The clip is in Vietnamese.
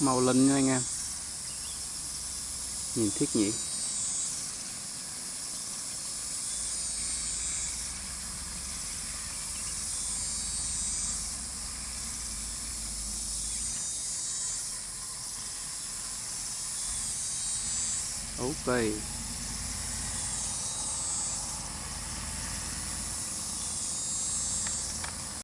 màu linh nha anh em. Nhìn thích nhỉ ok.